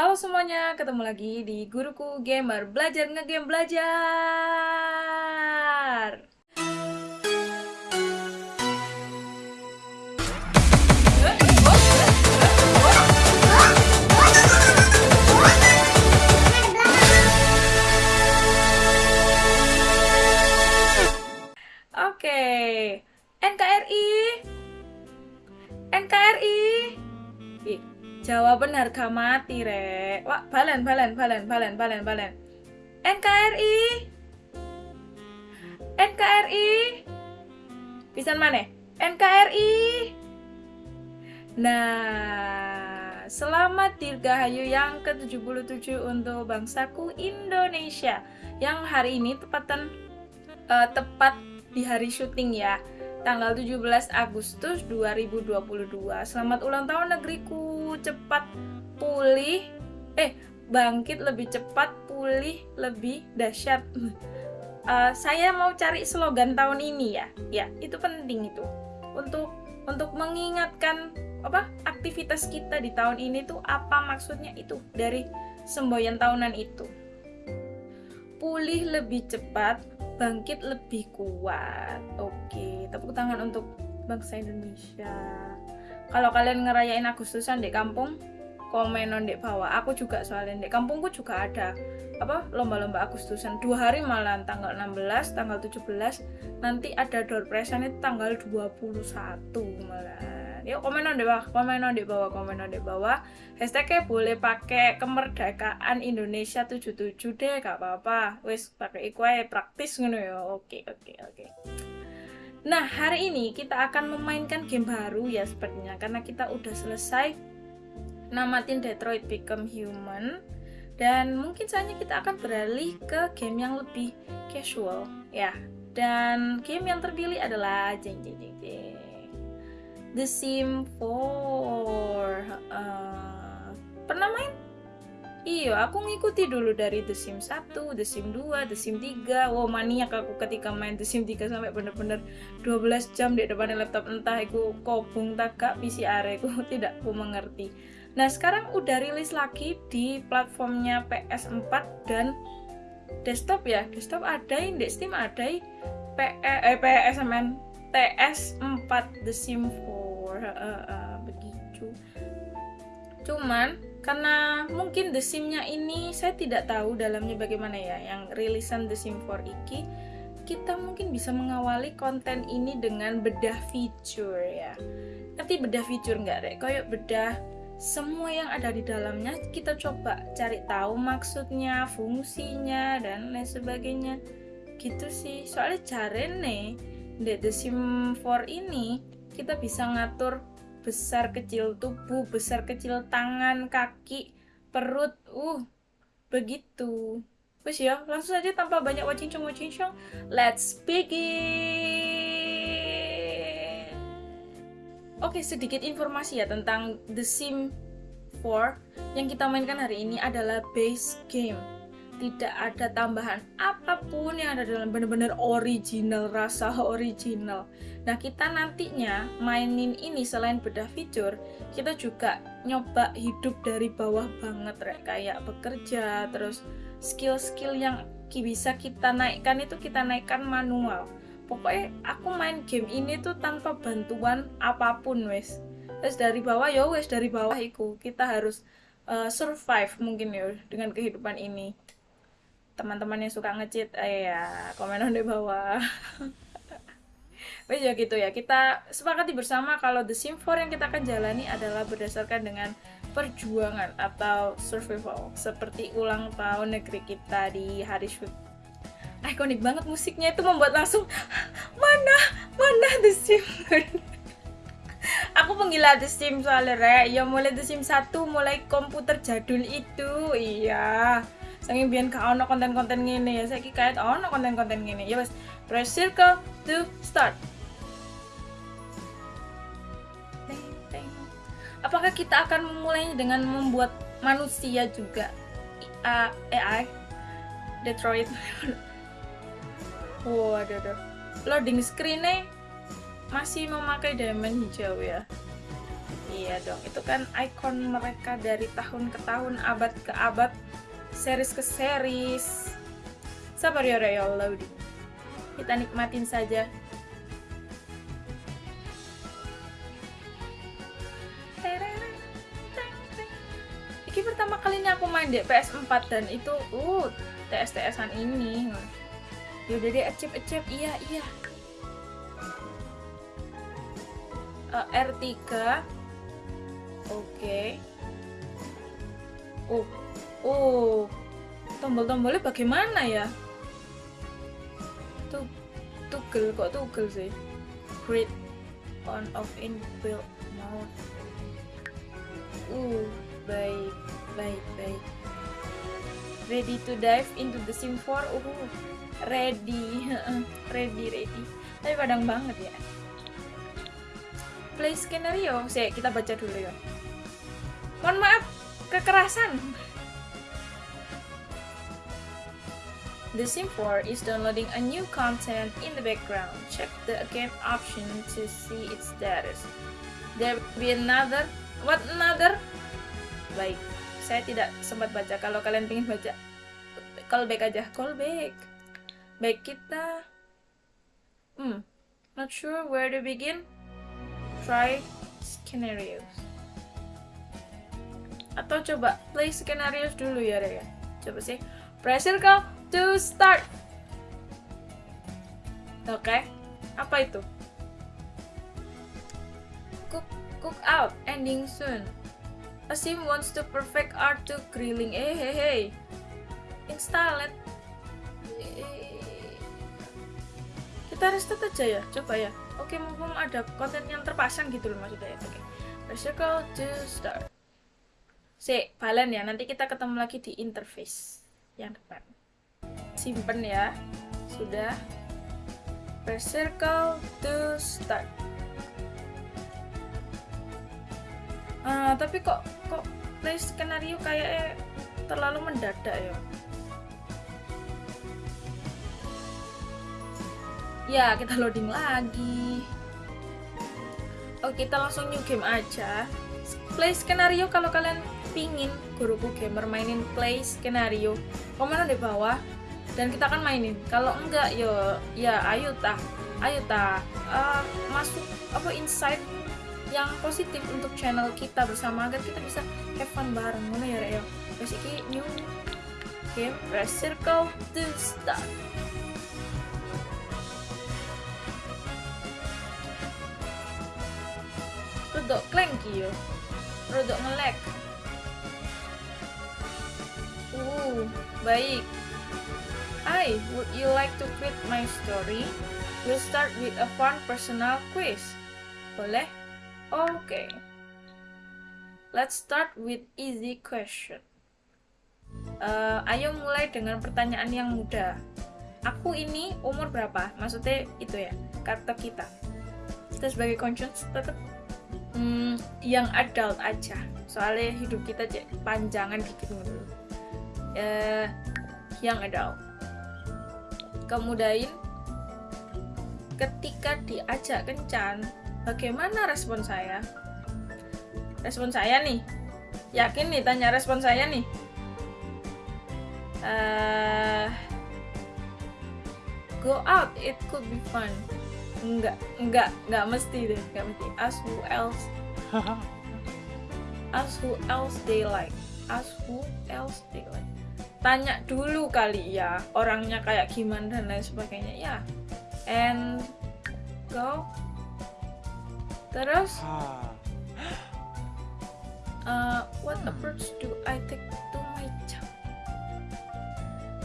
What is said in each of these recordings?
Halo semuanya, ketemu lagi di Guruku Gamer Belajar Ngegame Belajar. Oke, NKRI NKRI jawaban harga mati, Rek. Wah, balen, balen, balen, balen, balen, balen. NKRI. NKRI. Pisan mana? NKRI. Nah, selamat Dirgahayu yang ke-77 untuk bangsaku Indonesia. Yang hari ini tepatan uh, tepat di hari syuting ya tanggal 17 Agustus 2022. Selamat ulang tahun negeriku, cepat pulih, eh bangkit lebih cepat, pulih lebih dahsyat. Uh, saya mau cari slogan tahun ini ya, ya itu penting itu untuk untuk mengingatkan apa aktivitas kita di tahun ini tuh apa maksudnya itu dari semboyan tahunan itu. Pulih lebih cepat, bangkit lebih kuat. Oke, tepuk tangan untuk bangsa Indonesia. Kalau kalian ngerayain Agustusan di kampung, komen di bawah. Aku juga soalnya di kampungku juga ada apa lomba-lomba Agustusan dua hari malam tanggal 16 tanggal 17 nanti ada door prize itu tanggal 21 malah yuk komen di bawah komen di bawah komen di bawah. Hashtagnya boleh pakai kemerdekaan Indonesia 77 deh gak apa-apa. Wes pakai iku praktis ngono ya. Oke oke oke. Nah, hari ini kita akan memainkan game baru ya sepertinya. Karena kita udah selesai namatin Detroit Become Human. Dan mungkin saja kita akan beralih ke game yang lebih casual ya. Dan game yang terpilih adalah jeng jeng jeng jeng The Sim 4 uh, pernah main? Iya, aku ngikuti dulu dari The Sim 1, The Sim 2, The Sim 3 Wow, maniak aku ketika main The Sim 3 sampai bener-bener 12 jam di depan laptop. Entah aku kobung tagak PCR aku tidak aku mengerti. Nah, sekarang udah rilis lagi di platformnya PS4 dan desktop ya. Desktop ada, di Steam ada, eh, PSMN TS4 The Sim 4 uh, uh, begitu. Cuman karena mungkin The Sim-nya ini saya tidak tahu dalamnya bagaimana ya yang rilisan The Sim 4 iki kita mungkin bisa mengawali konten ini dengan bedah fitur ya. Nanti bedah fitur nggak deh kayak bedah semua yang ada di dalamnya kita coba cari tahu maksudnya fungsinya dan lain sebagainya. Gitu sih. Soalnya nih di The Sim 4 ini kita bisa ngatur besar kecil tubuh, besar kecil tangan, kaki, perut, uh, begitu. Wes ya, langsung saja tanpa banyak wacincong wacincong, let's begin. Oke, sedikit informasi ya tentang The Sim 4 yang kita mainkan hari ini adalah base game tidak ada tambahan apa pun yang ada dalam benar-benar original rasa original. Nah kita nantinya mainin ini selain bedah fitur kita juga nyoba hidup dari bawah banget kayak bekerja terus skill-skill yang bisa kita naikkan itu kita naikkan manual. Pokoknya aku main game ini tuh tanpa bantuan apa pun wes. Wes dari bawah ya wes dari bawah itu kita harus uh, survive mungkin ya dengan kehidupan ini teman-teman yang suka ngecit eh, ya komen di bawah. Ya gitu ya. Kita sepakati bersama kalau The Sim 4 yang kita akan jalani adalah berdasarkan dengan perjuangan atau survival seperti ulang tahun negeri kita di hari shoot ikonik banget musiknya itu membuat langsung mana? Mana The Sim aku penggila The Sim soalnya re ya mulai The Sim 1 mulai komputer jadul itu. Iya saking biyen gak ono konten-konten ngene ya saiki kayak ono konten-konten ngene. Ya wes press circle to start. Apakah kita akan memulainya dengan membuat manusia juga? AI Detroit. Waduh aduh. Loading screen-nya masih memakai diamond hijau ya? Iya dong itu kan ikon mereka dari tahun ke tahun abad ke abad series ke series. Sabar ya ya Allah kita nikmatin saja. Ini pertama kalinya aku main di PS4 dan itu uh TS-TSan ini. Yaudah deh acep acep. Iya iya. Uh, R3 oke. Okay. oh oh tombol-tombolnya bagaimana ya? Tuh tugel kok tugel sih? Create on off in build mode uh baik baik baik. Ready to dive into the sim 4 uh ready ready ready. Tapi padang banget ya. Play skenario. Sih kita baca dulu ya. Mohon maaf kekerasan The Sim 4 is downloading a new content in the background. Check the game option to see its status. There will be another. What another? Baik, saya tidak sempat baca. Kalau kalian ingin baca, call back aja. Call back. Baik kita. Hmm, not sure where to begin try scenarios atau coba play scenarios dulu ya Raya coba sih press circle to start. Oke okay. apa itu? Cook cook out ending soon. Asim wants to perfect art to grilling. Eh hey hey. Install it. Kita restart aja ya coba ya. Oke mumpung ada konten yang terpasang gitu loh maksudnya oke. Okay. press circle to start. Si balen ya nanti kita ketemu lagi di interface yang depan simpen ya. Sudah. Press circle to start. Uh, tapi kok kok play skenario kayaknya terlalu mendadak ya? Ya kita loading lagi. Oke kita langsung new game aja. Play skenario kalau kalian pingin guruku gamer mainin play skenario. Komen di bawah dan kita akan mainin. Kalau enggak yo ya ayo ta ayo ta uh, masuk apa insight yang positif untuk channel kita bersama agar kita bisa have fun bareng. Mana ya Reo terus ini new game press circle to start rodok clanky yo. Rodok ngelek uh baik Hi, would you like to quit my story? We'll start with a fun personal quiz. Boleh? Okay. Let's start with easy question. Uh, ayo mulai dengan pertanyaan yang mudah. Aku ini umur berapa? Maksudnya itu ya, kata kita. Kita sebagai conscience tetap hmm, yang adult aja soalnya hidup kita panjangan dikit dulu uh, yang adult kemudain ketika diajak kencan bagaimana respon saya respon saya nih yakin nih tanya respon saya nih uh, go out it could be fun Enggak, enggak, enggak mesti deh, enggak mesti. Ask who else. Ask who else they like. Ask who else they like. Tanya dulu kali ya, orangnya kayak gimana dan lain sebagainya ya. And go. Terus, uh, what approach do I take to my job?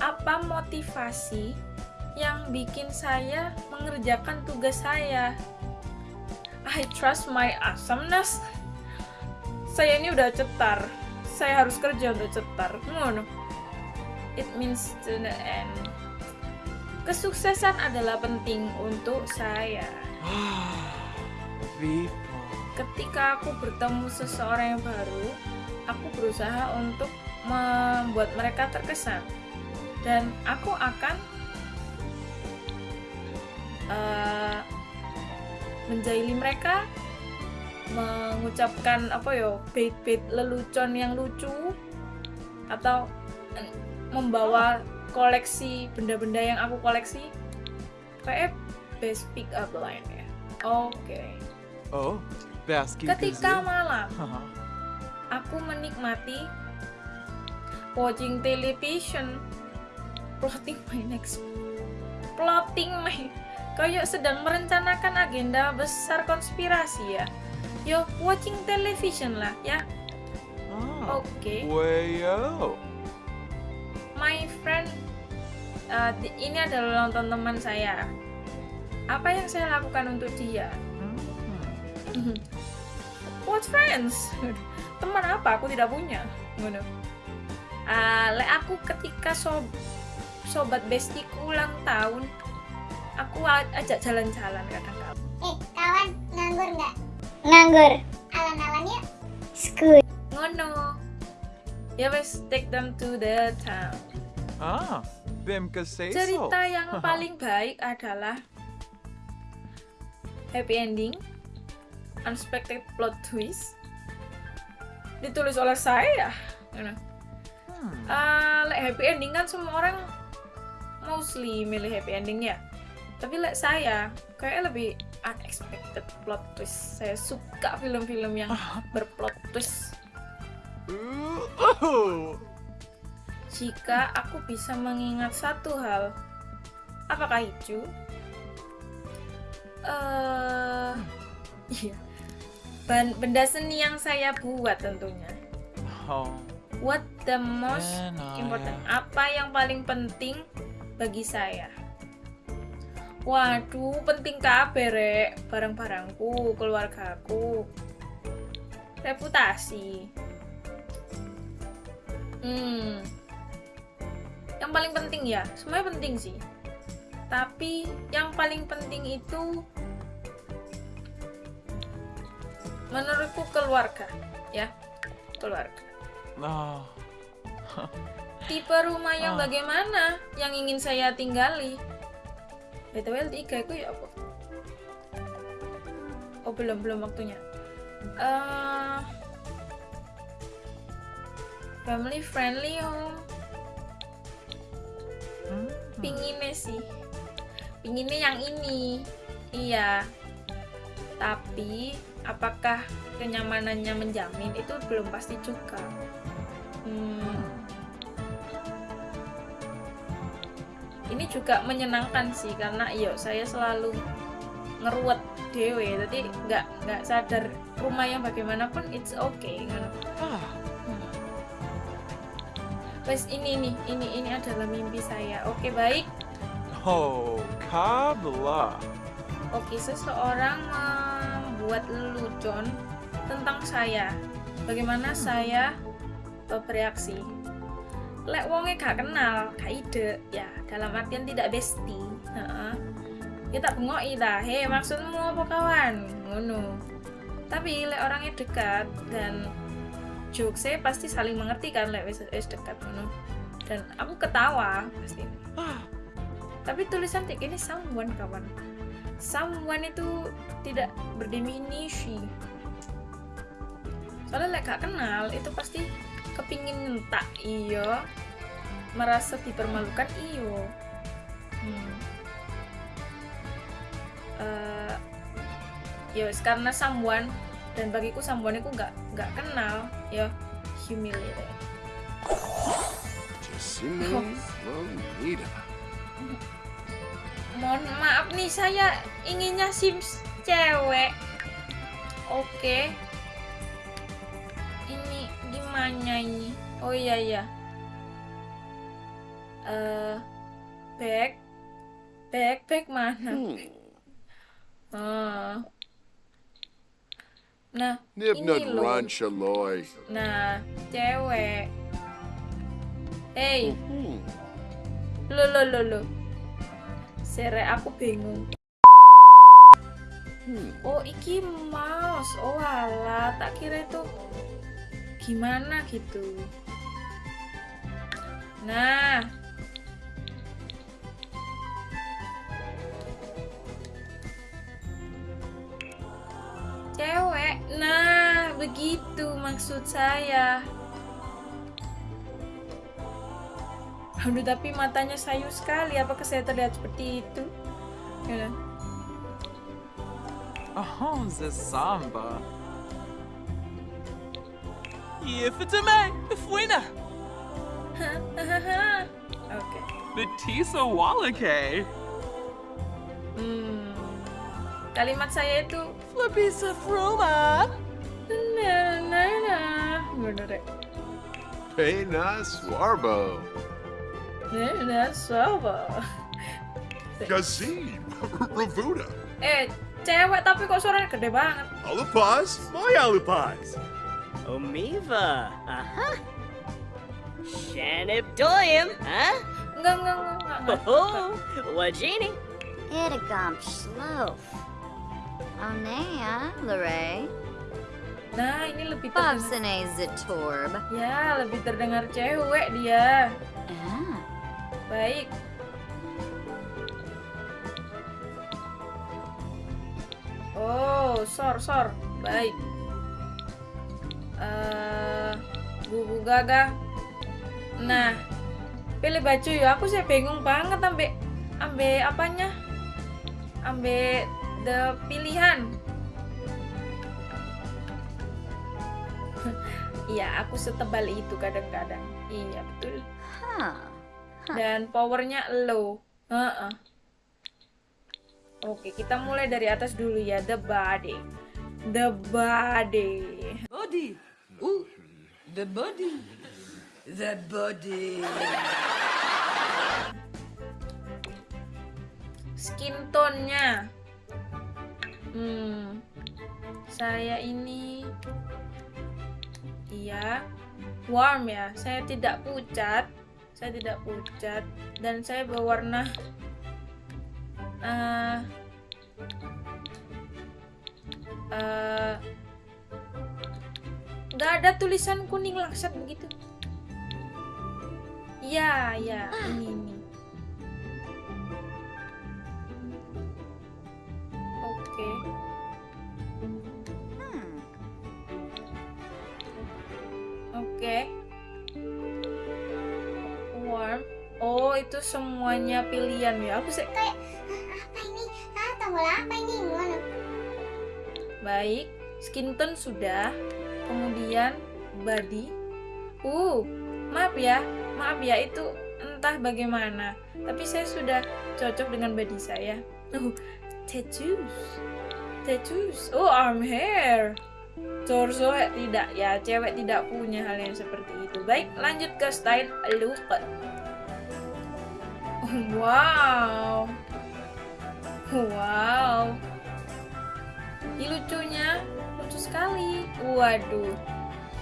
Apa motivasi yang bikin saya mengerjakan tugas saya. I trust my awesomeness. Saya ini udah cetar. Saya harus kerja untuk cetar. Ngono. It means to the end. Kesuksesan adalah penting untuk saya. Ketika aku bertemu seseorang yang baru, aku berusaha untuk membuat mereka terkesan. Dan aku akan uh, menjahili mereka mengucapkan apa yo bait-bait lelucon yang lucu atau membawa koleksi benda-benda yang aku koleksi kayak best pick up line ya. Oke. Oh, basket ketika malam aku menikmati watching television. Plotting my next plotting my kayak sedang merencanakan agenda besar konspirasi ya. Yo watching television lah ya. Oh, oke. Wayo. Uh, ini adalah nonton teman saya apa yang saya lakukan untuk dia Hmm. what friends teman apa aku tidak punya ngono Ah, lek aku ketika sob sobat bestiku ulang tahun aku ajak jalan-jalan kadang-kadang Eh, kawan, nganggur nggak? Nganggur. Alan-alan yuk. Skut. ngono ya wes take them to the town Ah. Cerita yang paling baik adalah happy ending unexpected plot twist ditulis oleh saya. Hmm. Ah, lek happy ending kan semua orang mostly milih happy ending ya tapi lek saya kayak lebih unexpected plot twist saya suka film-film yang berplot twist oh. jika aku bisa mengingat satu hal apakah itu? Eh iya. Benda seni yang saya buat tentunya. Oh. what the most Then I- important? apa yang paling penting bagi saya? Waduh penting kabeh rek. Barang-barangku keluargaku. Reputasi. Hmm yang paling penting ya semuanya penting sih. Tapi yang paling penting itu menurutku keluarga ya. Keluarga. Oh. tipe rumah yang Ah. bagaimana yang ingin saya tinggali? Btw L3 itu ya apa? Oh belum belum waktunya. Eh, family friendly home Hmm. pinginnya sih. Pinginnya yang ini. Iya. Tapi apakah kenyamanannya menjamin? Itu belum pasti juga. Hmm, ini juga menyenangkan sih karena iyo saya selalu ngeruwet dewe jadi nggak nggak sadar rumah yang bagaimanapun it's okay. Ah. Hmm. Wes ini nih ini ini adalah mimpi saya oke baik Oh, kabla. Oke, seseorang membuat lelucon tentang saya. Bagaimana saya eh, bereaksi? Lek wonge gak kenal, gak ide, ya dalam artian tidak bestie. Heeh. Kita bengoki ta, "Hei, maksudmu apa kawan?" Ngono. Tapi lek orangnya dekat dan jokesnya pasti saling mengerti kan lek wis wis dekat ngono. Dan aku ketawa pasti. Ah. Tapi tulisan kayak gini someone kawan. Someone itu tidak berdefinisi. Soalnya lek gak kenal itu pasti kepingin nyentak iyo merasa dipermalukan iyo hmm. Ya wis, karena someone dan bagiku someone itu nggak nggak kenal ya. Humiliated. Mohon maaf nih saya inginnya sims cewek. Oke. Ini gimana ini? Oh iya iya. Eh back back back mana? Hmm. Ah. Nah Nib ini loh nah cewek hey Hmm. lo lo lo lo sere aku bingung Hmm. Oh, iki mouse. Oh, alah, tak kira itu gimana gitu. Nah. Cewek. begitu maksud saya. Aduh, tapi matanya sayu sekali. Apakah saya terlihat seperti itu? Ya. Oh, the samba. Ifitame, Fuina, Oke. Betisa Walake, Hmm. Kalimat saya itu Flabisa Fruma. nah. Bener ya? Pena Swarbo. Nah, suapa. Gazib. Ravuda. Eh, cewek tapi kok suaranya gede banget. Alupaz. My Alupaz. Omiva, aha. Shanib Doyum, huh? Enggak, enggak, enggak, enggak. Oh, Wajini. Idagomp Shlof. Onea, Lore. Nah, ini lebih terdengar. Ya, lebih terdengar cewek dia. Ah. Baik. Oh, sor, sor. Baik. Eh, gugu gagah. Nah, pilih baju ya. Aku sih bingung banget ambil ambil apanya? Ambil the pilihan. Iya, aku setebal itu kadang-kadang. Iya, betul. Huh. dan powernya low. Heeh. Oke, kita mulai dari atas dulu ya, the body. The body. Body. Ooh, the body. The body. Skin tone-nya. Hmm. Saya ini iya warm ya. Saya tidak pucat. Saya tidak pucat dan saya berwarna eh eh, nggak ada tulisan kuning langsat begitu. Iya, iya, ini ini. Oh, itu semuanya pilihan ya. Aku sih Kayak "Hah, apa ini? Ah, tombol apa ini? Ngono. baik. Skin tone sudah. Kemudian body. Uh, maaf ya. Maaf ya itu entah bagaimana. Tapi saya sudah cocok dengan body saya. Oh, tattoos. Tattoos. Oh, arm hair. Torso tidak ya, cewek tidak punya hal yang seperti itu. Baik, lanjut ke style look. Wow. Wow. Ini lucunya, lucu sekali. Waduh.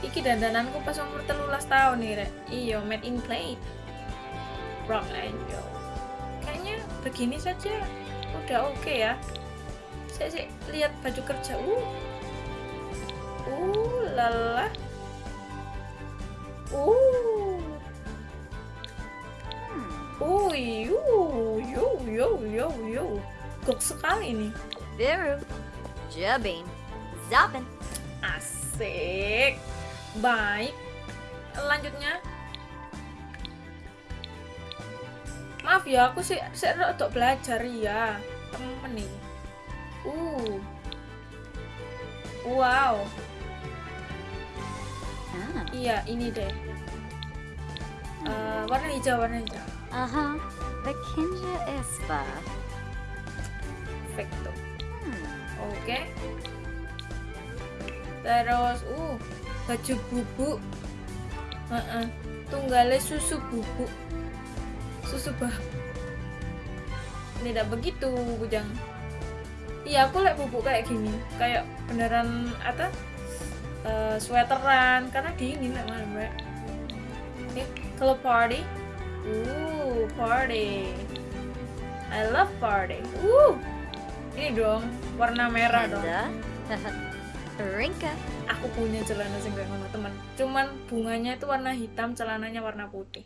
Iki dandananku pas umur telulas tahun nih, Rek. Iyo, made in plate. Rock Angel. Kayaknya begini saja udah oke ya. Saya sih lihat baju kerja. Uh. Uh, lala. Uh. Uh, yu, yu, yu, yu, yu. Gok sekali nih. Viru. Jubbing. Zoppin. Asik. Baik. Lanjutnya. Maaf ya, aku sih saya untuk belajar ya. Temen nih. Uh. Wow. Ah. Iya, ini deh. Eh, warna hijau, warna hijau. Uh-huh. Vakinja Ispa. Perfecto. Hmm. Oke. Terus, uh, baju bubuk. Heeh. Tunggale susu bubuk. Susu bah. Tidak begitu, Bujang. Iya, aku liat bubuk kayak gini. Kayak beneran apa? eh, sweateran karena dingin mana, Mbak. Oke, kalau party. Uh, party. I love party. Uh. Ini dong, warna merah dong. Rinka. aku punya celana sing ngono teman cuman bunganya itu warna hitam celananya warna putih.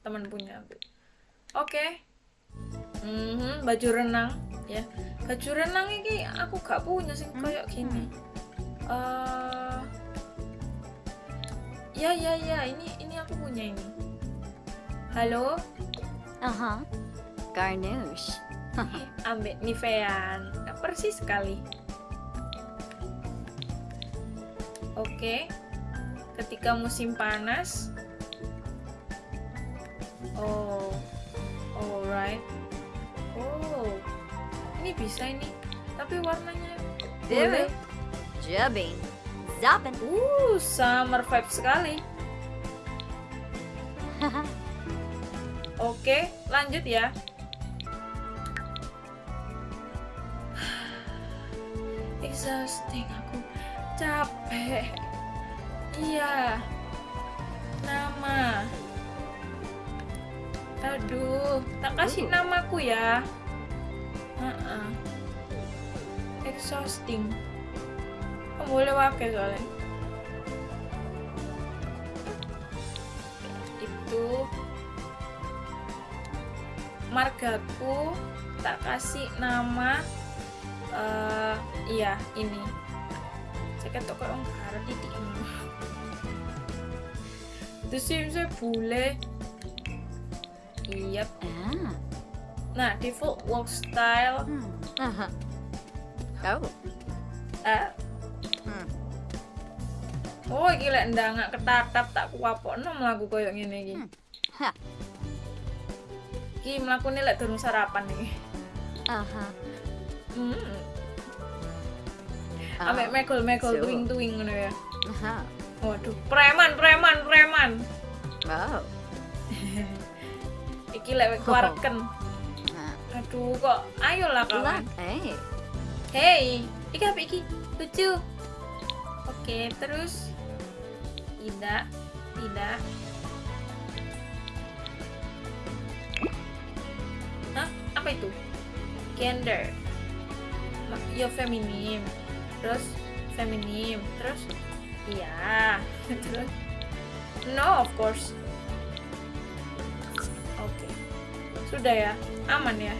Teman punya aku. Oke. Mhm, baju renang ya. Baju renang ini aku gak punya sing kayak gini. Eh, ya ya ya. Ini ini aku punya ini halo? Uh-huh. Garnouche. ambil Nivea Nah, persis sekali. Oke. Ketika musim panas. Oh. Alright. Oh. Ini bisa ini. Tapi warnanya boleh. Jubbing. Zopping. uh summer vibe sekali Oke, lanjut ya. Exhausting aku capek. Iya. Nama. Aduh, tak kasih namaku ya. Heeh. Exhausting. Kamu boleh pakai soalnya. Margaku tak kasih nama eh iya ini saya ketok kok orang barat titik itu sih saya bule iya Ah. nah default work style Hmm. Uh-huh. Oh. eh Hmm. oh gila ndak nggak ketatap tak kuapokno mlaku koyo ngene iki Hmm. Iki mlakune lek durung sarapan iki Uh-huh. hmm Oh. ambek megol-megol tuing-tuing ngono ya Uh-huh. waduh preman preman preman Oh. iki lek keluarken Uh, aduh kok ayolah kawan. Hey. hey iki apa iki lucu oke terus tidak tidak apa itu? Gender. Ya feminim. Terus feminim. Terus iya. Terus no of course. Oke. Sudah ya? Aman ya?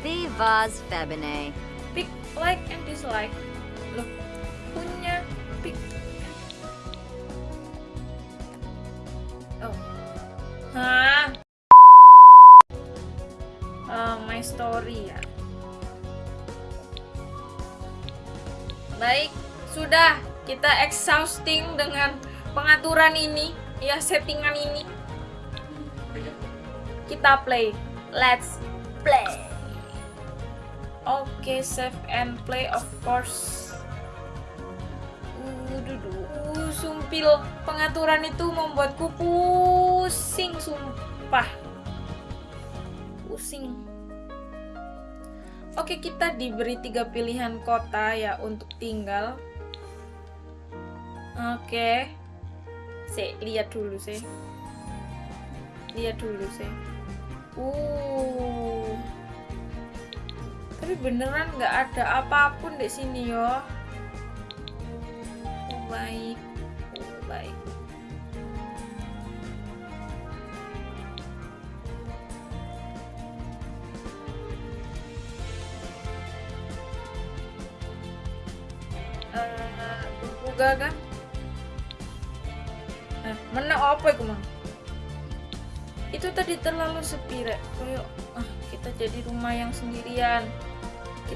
Vivas Febine. pick like and dislike pengaturan ini ya settingan ini kita play let's play Oke, save and play of course. Uh, uh, sumpil pengaturan itu membuatku pusing, sumpah. Pusing. Oke, kita diberi tiga pilihan kota ya untuk tinggal. Oke. Sih, lihat dulu sih. Lihat dulu sih. Uh tapi beneran nggak ada apa pun di sini yo oh, baik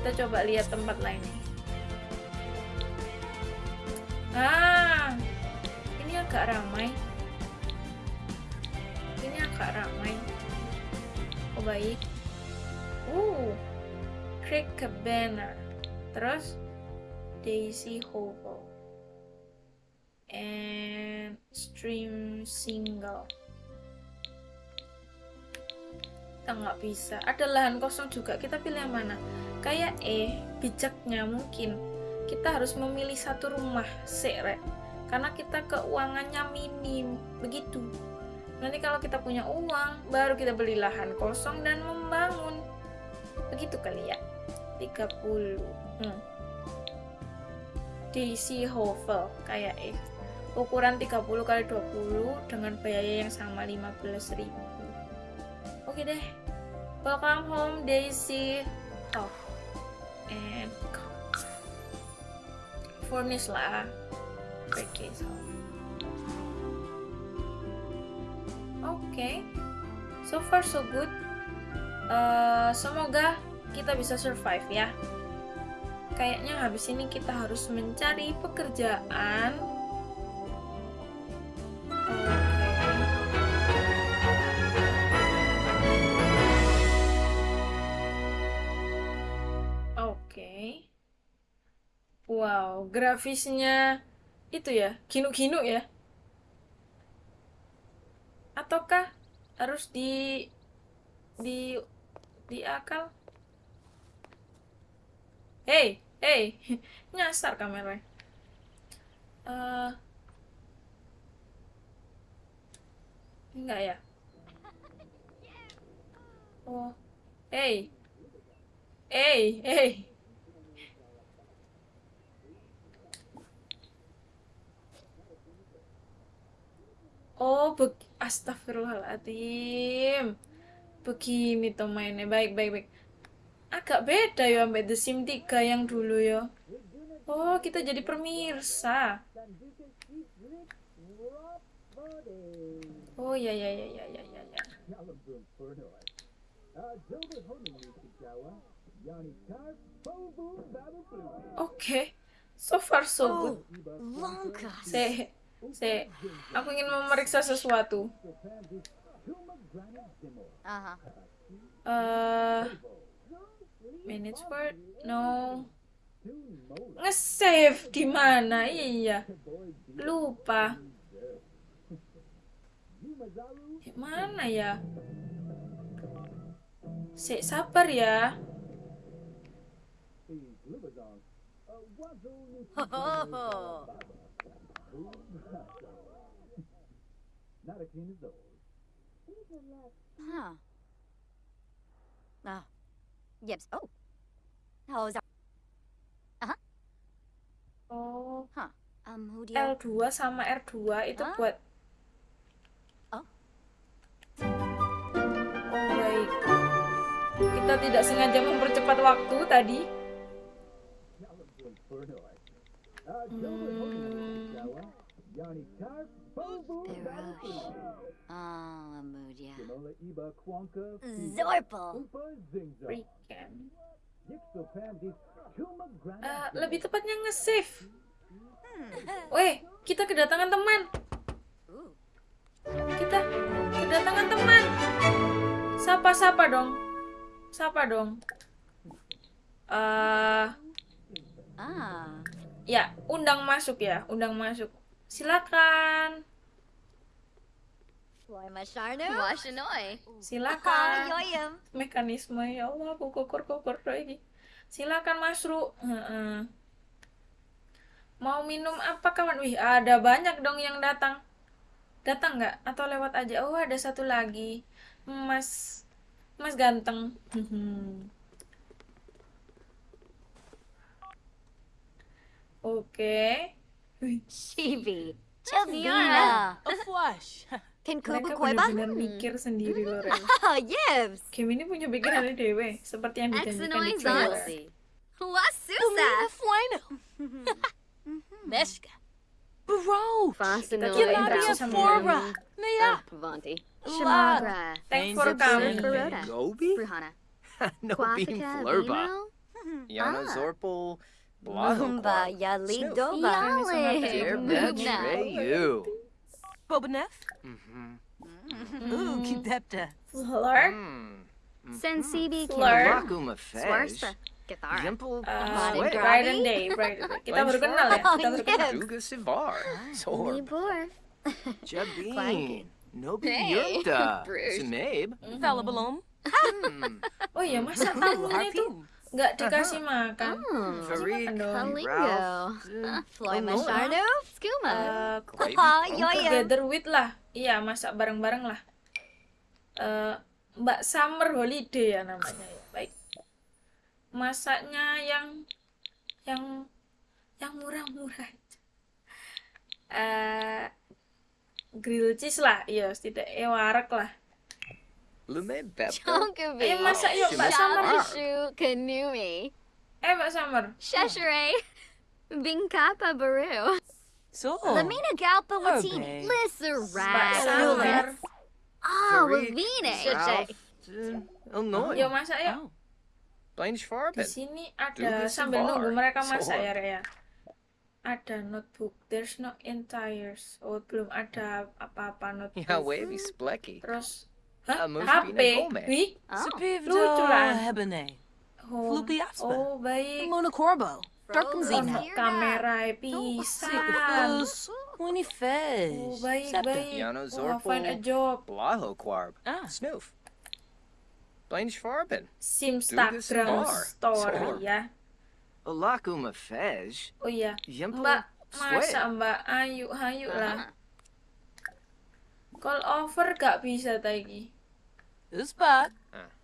kita coba lihat tempat lain. Ah ini agak ramai. Ini agak ramai. Oh baik. Uh Creek Cabana. Terus Daisy Hovel and Stream Single. Kita nggak bisa. Ada lahan kosong juga. Kita pilih yang mana kayak eh bijaknya mungkin kita harus memilih satu rumah sere karena kita keuangannya minim begitu nanti kalau kita punya uang baru kita beli lahan kosong dan membangun begitu kali ya 30 hmm. DC Hovel kayak eh ukuran 30 kali 20 dengan biaya yang sama 15.000 Oke deh. Welcome home Daisy. Oh. And lah. Oke, so. Oke. So far so good. Eh, semoga kita bisa survive ya. Kayaknya habis ini kita harus mencari pekerjaan. Oke. Wow, grafisnya itu ya, kinu-kinu ya. Ataukah harus di di di akal? Hey, hey, nyasar kamera. Eh, enggak ya? Oh, hey, hey, hey. Oh, be Astagfirullahaladzim. Begini tuh mainnya. Baik, baik, baik. Agak beda ya sampai The Sim 3 yang dulu ya. Oh, kita jadi pemirsa. Oh, ya, ya, ya, ya, ya, ya, ya. Oke, so far so good. Se, se, aku ingin memeriksa sesuatu. Uh-huh. Eh, manage word, no. Nge-save di mana? Iya. Lupa. Di mana ya? Si, sabar ya. Oh. Huh. Oh. Yips. Oh. Oh. Oh, Um, who do you... L2 sama R2 itu Hah? buat Oh. Oh, baik. Kita tidak sengaja mempercepat waktu tadi. Hmm, Oh, Amudia. Zorpal. freaking. Eh, lebih tepatnya nge-save. Weh, kita kedatangan teman. Kita kedatangan teman. Sapa-sapa dong. Sapa dong. Eh, Ah. ya, undang masuk ya, undang masuk. Silakan. Silakan. Mekanisme ya Allah, aku kokur-kokur lagi. Silakan Masru. Heeh. Mau minum apa kawan? Wih, ada banyak dong yang datang. Datang nggak? Atau lewat aja? Oh, ada satu lagi. Mas, Mas ganteng. Oke. Wih, Chibi. Chavina. A flush. Pinkubu mereka Koiba. benar-benar mikir sendiri loh, Ren. Oh, Yibs. Game ini punya pikirannya dewe, seperti yang dijanjikan di trailer. Wasusa. Fueno. Meshka. Bro. Fasinoi. Gilaria sama Forbra. dengan- Nia. Pavanti. Lot. Shamagra. Thanks for Ain't it coming. Baroda. Gobi? Bruhana. no being Quafica flurba. Vino. Yana Ah. Zorpal. Mumba Yalidoba. Dear betray you. Bobanef. Mm-hmm. Ooh, keep that. Uh, Fleur, Mm. Sensibi Fleur. Rakuma Fesh. Swarspa. Githara. Dimple uh, Modern Sweat. Bright and Day, Bright and Day. Kita baru kenal ya, kita baru kenal. Duga Sivar. Zor. Nibor. Jabin. Nobi Hey. Yurta. Bruce. Sumabe. Fella Balloon. Hmm. Oh iya, masa tamunya itu Harpoon. Nggak dikasih makan? Hmm. Farid. Kalingo. Uh, Floy. Skuma. Yoyo. together with lah. Iya, masak bareng-bareng lah. Eh, Mbak Summer Holiday ya namanya ya. Baik. Masaknya yang yang yang murah-murah. aja. Eh grill cheese lah, iya, tidak ewarak lah. Lume Beppo. Chonkavi. Ayo masak yuk, Mbak Summer. Shabashu Kanumi. Eh, Mbak Summer. Sheshere. Vinkapa Baru. So. Lamina Galpa Oh, Latini. babe. Lissa Mbak Rat. Sabar. Oh, Illinois. Yuk masak yuk. Oh. Blanche Di Farben. sini Do ada sambil nunggu mereka masak ya, Rea. Ada notebook. There's no entires. Oh, belum ada apa-apa notebook. Ja, wavy splecky. Terus Hapekri, Lutulan, Flukiaspa, Monocorbo, Darkumzina, Kamerai, Pisan, Winifez, Septa, Yanozorpal, Blahoquarb, Snoof, Blainsfarben, Simstak, Transtoria, Olakuma Fez, Yempla, Masa Mbak Ayu Hayu lah. Call over gak bisa tadi. Uspa.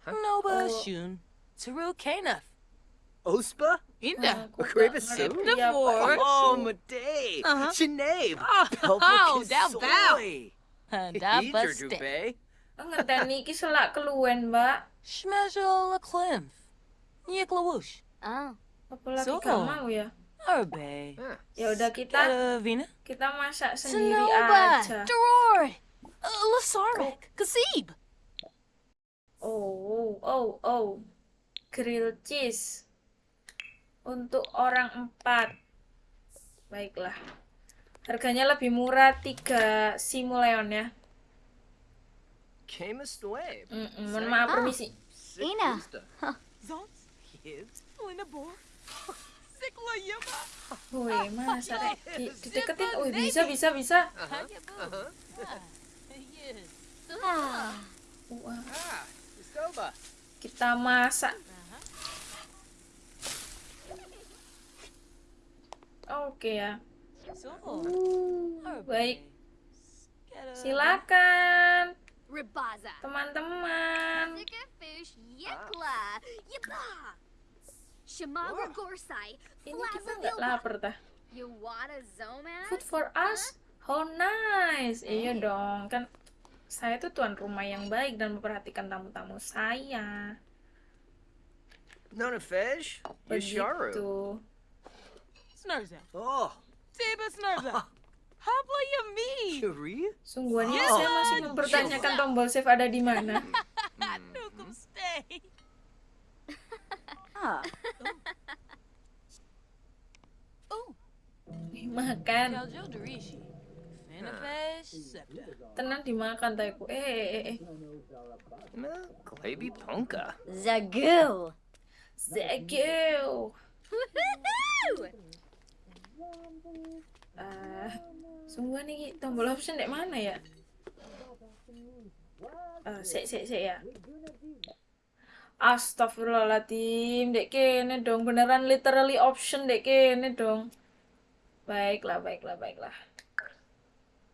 Nova Oh. Shun. Taru Kanaf. Ospa? Inda. Apa Devor. Oh. Uh-huh. Sinead. Oh, oh, that bow. Kisoy. Da Eater Buste. Dubé. Ngeteni iki selak keluwen, Mbak. Schmejel a Klimf. Yiklawush. Oh. Apalagi So. gak mau ya. Arbe. Ya udah kita Vina. kita masak sendiri aja. Doror. Lasarek. Kasib. Oh, oh, oh. Grill cheese. Untuk orang empat. Baiklah. Harganya lebih murah 3 simoleon ya. Camus Wave. Mm-mm, mohon maaf Ah. permisi. Ina. Woi, masa Rek? Di, dideketin. Wih, bisa, bisa, bisa. Yes. Ah. Wah, Ah, kita masak. Oke ya. So. Baik, silakan teman-teman. Ini kita nggak lapar Zomas. Food for us? How nice. Iya dong, kan saya tuh tuan rumah yang baik dan memperhatikan tamu-tamu saya. Nona Fej. Yasharu. Begitu. Snurza. Oh, Tiba Snurza. Habla Yami. Yuri? Sungguhnya Oh. saya masih mempertanyakan tombol save ada di mana. Nukum stay. Ah. Oh. Makan. Tenang dimakan taiku. Eh, eh, eh, eh. Mel Glaby Ponka. Zagoo. Zegel. Woohoo! Ah, sungguh nih tombol option dek mana ya? Ah, sek sek sek ya. Astagfirullahaladzim, dek kene dong beneran literally option dek kene dong. Baiklah, baiklah, baiklah.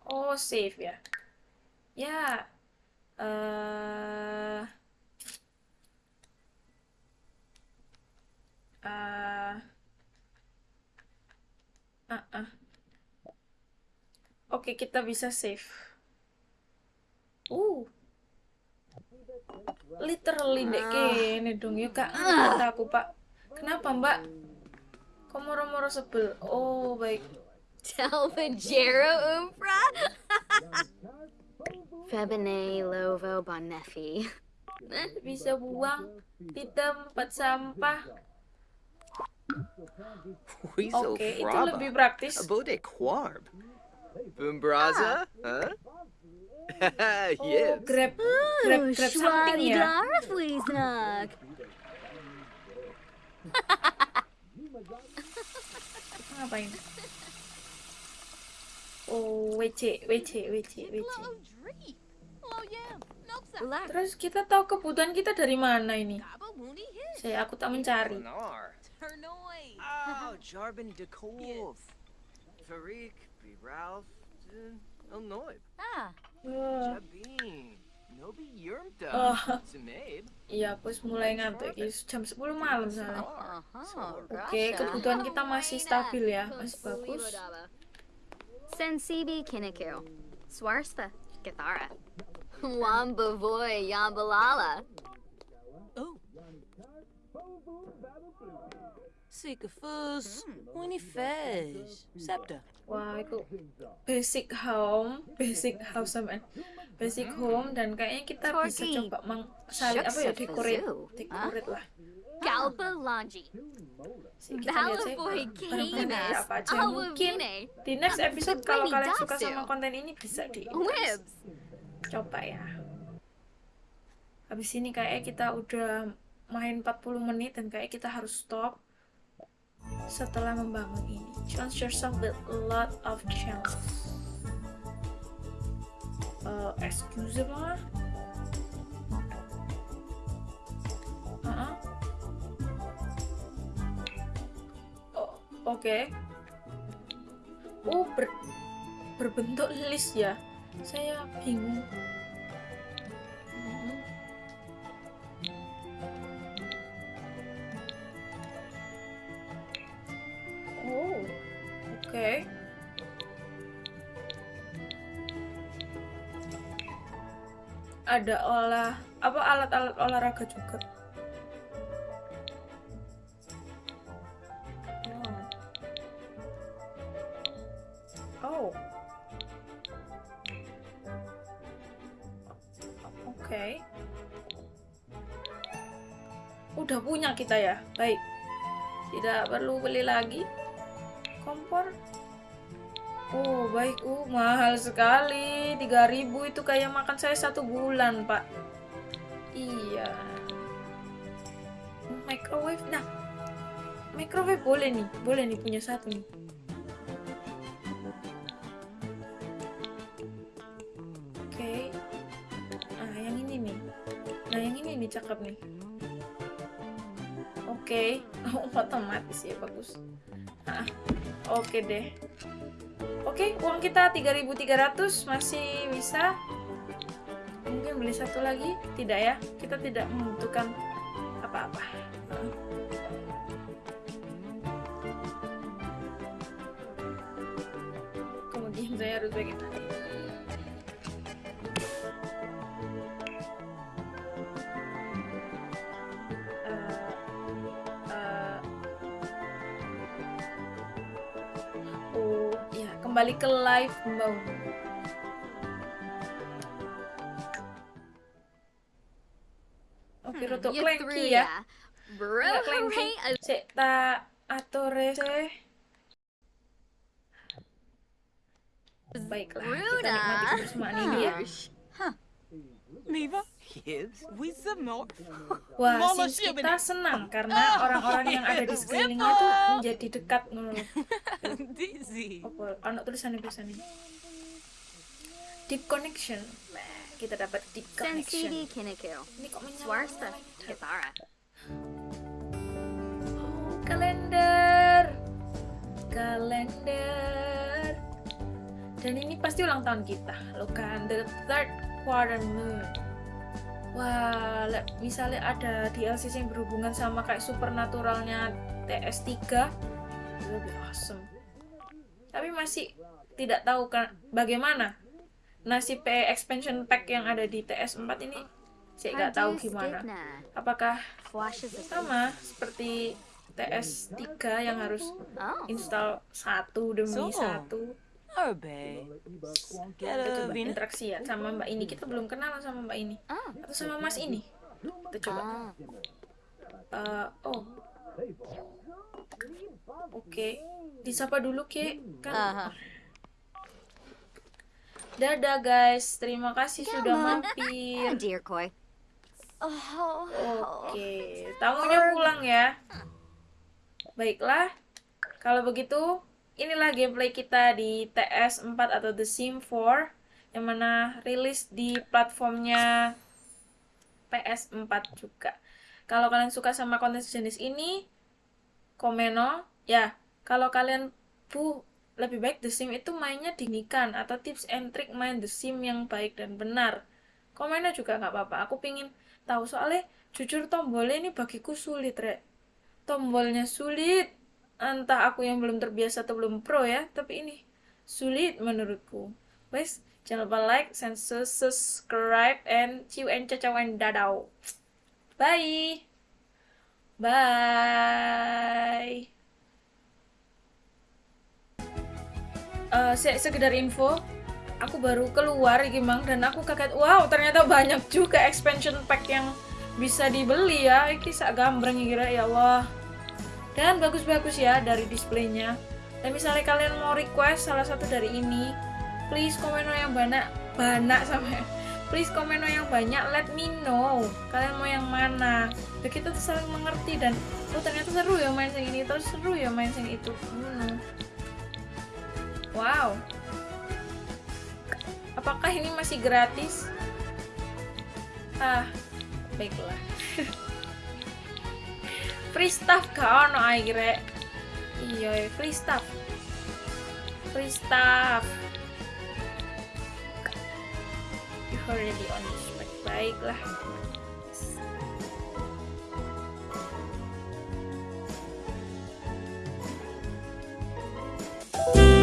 Oh, save ya. Ya. Eh Ah. Ah. Oke, kita bisa save. Uh. Literally dek kene dong ya kak aku pak. Kenapa mbak? Kok moro-moro sebel? Oh baik. Delvajero Umbra. Febine Lovo Bonefi. Bisa buang di tempat sampah. Weasel Oke, itu lebih praktis. Abode Quarb. Boombraza? Huh? Oh, yes. grab, oh, grab, grab something Schwadi ya. Dara Ngapain? Oh, WC, WC, WC, WC. Terus kita tahu kebutuhan kita dari mana ini? Saya aku tak mencari. Oh, Jarbin de Kov. Farik, B. Ralph, Illinois. Ah. Jabin. Nobi. Oh. Zimabe. iya, aku mulai ngantuk. Ini jam 10 malam soalnya. Uh-huh. Oke, kebutuhan kita masih stabil ya, masih bagus. Sensibi Kinniku. Swarspa. Githara. Wamba Voy Yambalala. Oh. Sisyphus, Winnie Fez, Scepter. Wah, itu basic home, basic house sama basic home dan kayaknya kita bisa coba mang sali apa ya Fazoo. decorate lah. Galbalangi. Barang-barang Canis. apa aja mungkin di next episode kalau kalian suka sama konten ini bisa di coba ya. Habis ini kayak kita udah main 40 menit dan kayak kita harus stop setelah membangun ini. Challenge yourself with a lot of challenges. Uh, excuse me. Oke. Oh, ber- berbentuk list ya. Saya bingung. Mhm. Oh, oke. Ada olah apa alat-alat olahraga juga. Ya. Baik. Tidak perlu beli lagi. Kompor. Oh, baik. Uh, mahal sekali. 3000 itu kayak makan saya satu bulan, Pak. Iya. Microwave. Nah, microwave boleh nih. Boleh nih punya satu nih. Oke. Nah, yang ini nih. Nah, yang ini nih cakep nih. Oke. Oh, otomatis ya bagus. Ah, oke deh. Oke, uang kita 3.300 masih bisa. Mungkin beli satu lagi? Tidak ya. Kita tidak membutuhkan apa-apa. Kemudian saya harus bagaimana? Kembali ke live mode. Oke, roto You clanky through ya. ya. Bro. Cek ta atore se. Baiklah, kita nikmati kebersamaan ini ya. Miva, Gibbs? Wah, Mama sih siapa kita nih? senang karena orang-orang yang ada di sekelilingnya tuh menjadi dekat ngono. Apa anak tulisannya tulisannya. Deep connection. Kita dapat deep connection. Ini kok menyala Swarsta. Githara. Oh, kalender. Kalender. Dan ini pasti ulang tahun kita. Lo kan the third quarter moon. Wah, misalnya ada DLC yang berhubungan sama kayak supernaturalnya TS3 lebih awesome. Tapi masih tidak tahu kan bagaimana nasib PE expansion pack yang ada di TS4 ini saya nggak tahu gimana. Apakah sama seperti TS3 yang harus Oh. install satu demi satu Obey. Get kita coba interaksi ya sama mbak ini kita belum kenal sama mbak ini Oh. atau sama mas ini kita coba Ah. Eh, oh oke disapa dulu ke kan Aha. dadah guys terima kasih sudah Come on. mampir Oh, dear Koi. Oh. Oke, tamunya pulang ya. Baiklah, kalau begitu inilah gameplay kita di TS4 atau The Sim 4 yang mana rilis di platformnya PS4 juga. Kalau kalian suka sama konten sejenis ini, komeno ya. Kalau kalian bu lebih baik The Sim itu mainnya dinikan atau tips and trick main The Sim yang baik dan benar. Komennya juga nggak apa-apa. Aku pingin tahu soalnya jujur tombolnya ini bagiku sulit, Rek. Tombolnya sulit. Entah aku yang belum terbiasa atau belum pro ya, tapi ini sulit menurutku. Wes, jangan lupa like, and subscribe, and ciu and cacau and dadau. Bye! Bye. Eh, se- sekedar info, aku baru keluar iki Mang dan aku kaget wow ternyata banyak juga expansion pack yang bisa dibeli ya iki sak gambreng kira ya Allah dan bagus-bagus ya dari displaynya. Dan misalnya kalian mau request salah satu dari ini please komen yang banyak banyak sama please komen yang banyak let me know kalian mau yang mana. Biar kita tuh saling mengerti dan oh ternyata seru ya main yang ini terus seru ya main yang itu. Hmm. wow. Apakah ini masih gratis? Ah baiklah free stuff gak ono akhirnya. Iya, iya free stuff. Free stuff. You already on this baik baiklah. Thank